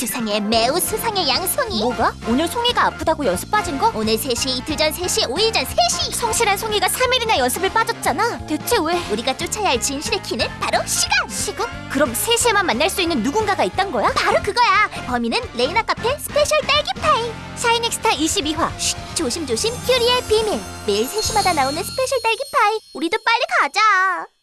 수상해 매우 수상해 양송이 뭐가? 오늘 송이가 아프다고 연습 빠진 거? 오늘 3시 이틀 전 3시 5일 전 3시 성실한 송이가 3일이나 연습을 빠졌잖아. 대체 왜? 우리가 쫓아야 할 진실의 키는 바로 시간 시간? 그럼 3시에만 만날 수 있는 누군가가 있단 거야? 바로 그거야 범인은 레이나 카페 스페셜 딸기 파이 샤이닝스타 22화. 쉿, 조심조심 큐리의 비밀 매일 3시마다 나오는 스페셜 딸기 파이 우리도 빨리 가자